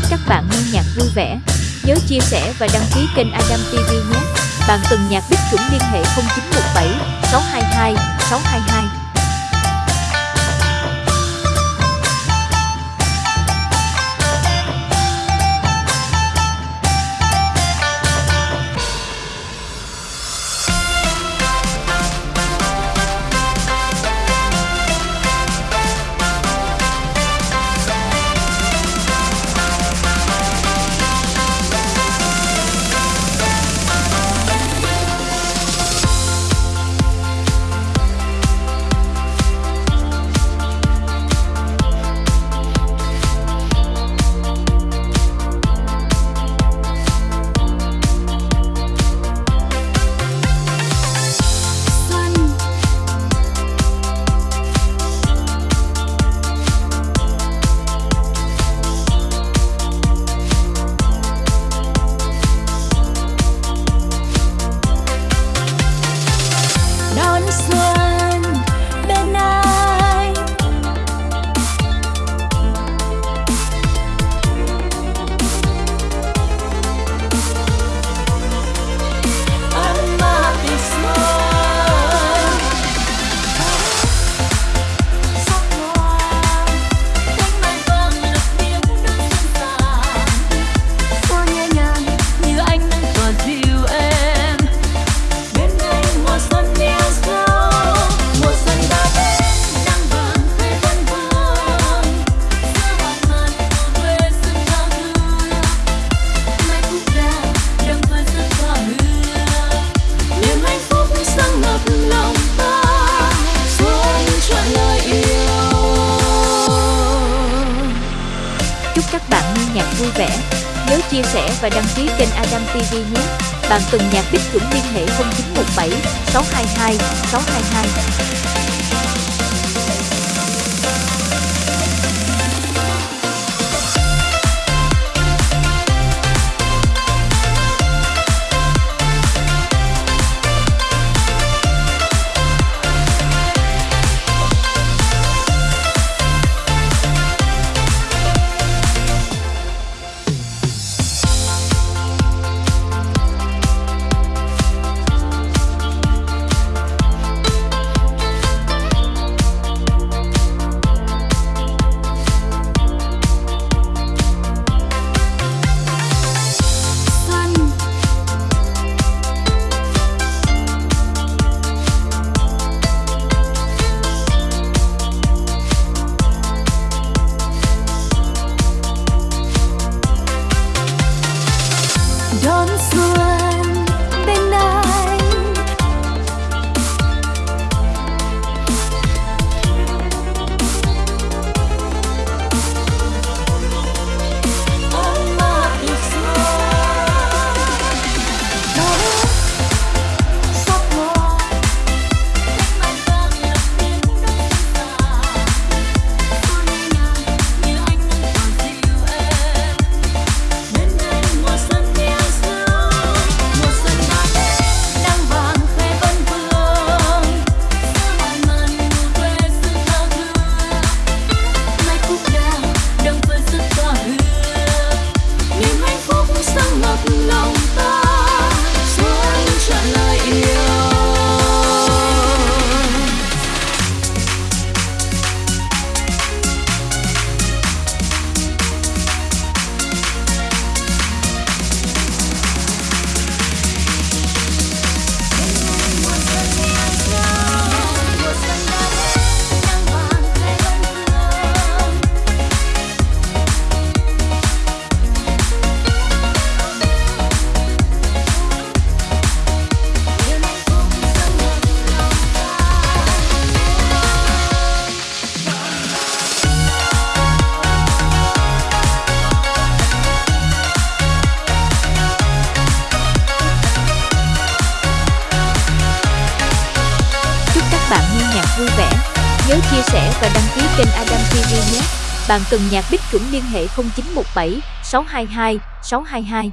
Chúc các bạn nghe nhạc vui vẻ. Nhớ chia sẻ và đăng ký kênh Adam TV nhé. Bạn cần nhạc đích chúng liên hệ 0917 622 622. Chúc các bạn nghe nhạc vui vẻ. Nhớ chia sẻ và đăng ký kênh Adam TV nhé. Bạn cần nhạc đích cũng liên hệ 0917 622 622. nhạc vui vẻ. Nhớ chia sẻ và đăng ký kênh Adam TV nhé. Bạn cần nhạc Bích chuẩn liên hệ 0917 622 622.